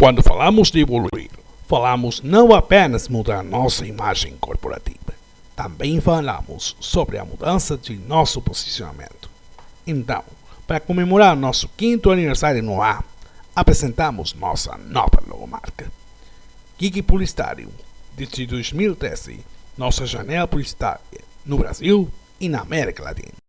Quando falamos de evoluir, falamos não apenas mudar nossa imagem corporativa, também falamos sobre a mudança de nosso posicionamento. Então, para comemorar nosso quinto aniversário no ar, apresentamos nossa nova logomarca. Geek Publicitário, desde 2013, nossa janela publicitária no Brasil e na América Latina.